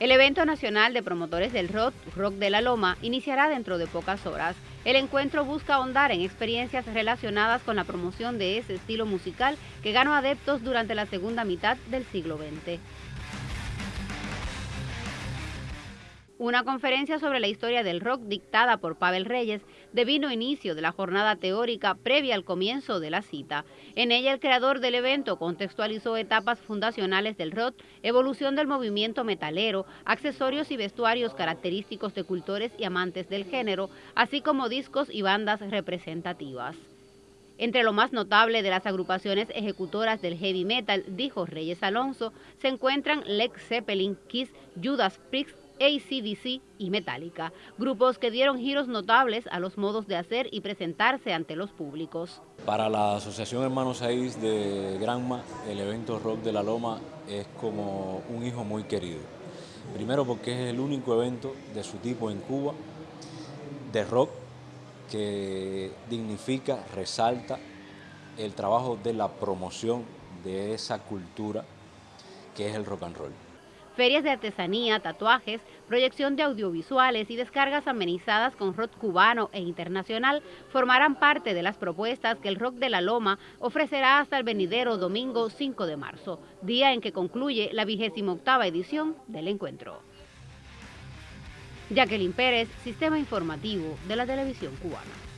El evento nacional de promotores del rock, Rock de la Loma, iniciará dentro de pocas horas. El encuentro busca ahondar en experiencias relacionadas con la promoción de ese estilo musical que ganó adeptos durante la segunda mitad del siglo XX. Una conferencia sobre la historia del rock dictada por Pavel Reyes devino inicio de la jornada teórica previa al comienzo de la cita. En ella el creador del evento contextualizó etapas fundacionales del rock, evolución del movimiento metalero, accesorios y vestuarios característicos de cultores y amantes del género, así como discos y bandas representativas. Entre lo más notable de las agrupaciones ejecutoras del heavy metal, dijo Reyes Alonso, se encuentran Led Zeppelin, Kiss, Judas Priest, ACDC y Metallica, grupos que dieron giros notables a los modos de hacer y presentarse ante los públicos. Para la Asociación Hermanos Aís de Granma, el evento Rock de la Loma es como un hijo muy querido. Primero porque es el único evento de su tipo en Cuba, de rock, que dignifica, resalta el trabajo de la promoción de esa cultura que es el rock and roll ferias de artesanía, tatuajes, proyección de audiovisuales y descargas amenizadas con rock cubano e internacional formarán parte de las propuestas que el Rock de la Loma ofrecerá hasta el venidero domingo 5 de marzo, día en que concluye la vigésima octava edición del encuentro. Jacqueline Pérez, Sistema Informativo de la Televisión Cubana.